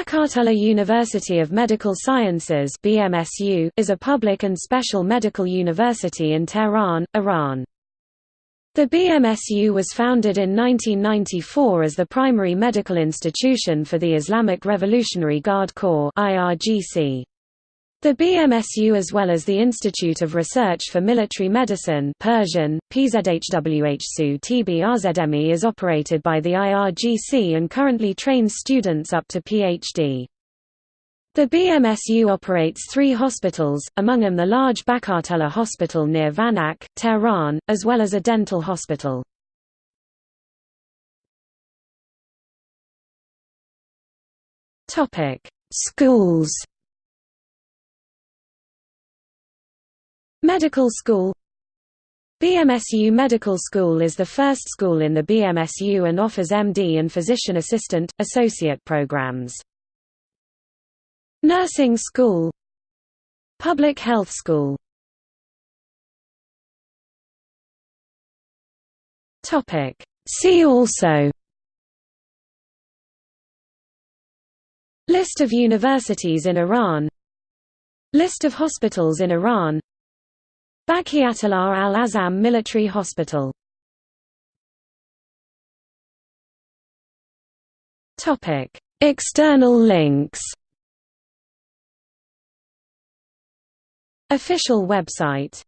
Baqiyatallah University of Medical Sciences BMSU is a public and special medical university in Tehran, Iran. The BMSU was founded in 1994 as the primary medical institution for the Islamic Revolutionary Guard Corps IRGC. The BMSU as well as the Institute of Research for Military Medicine Persian, PZHWHSU TBRZME is operated by the IRGC and currently trains students up to PhD. The BMSU operates three hospitals, among them the large Baqiyatallah Hospital near Vanak, Tehran, as well as a dental hospital. Schools Medical School BMSU Medical School is the first school in the BMSU and offers MD and Physician Assistant, Associate programs. Nursing School Public Health School See also List of universities in Iran List of hospitals in Iran Baqiyatallah al-Azam Military Hospital. External links. Official website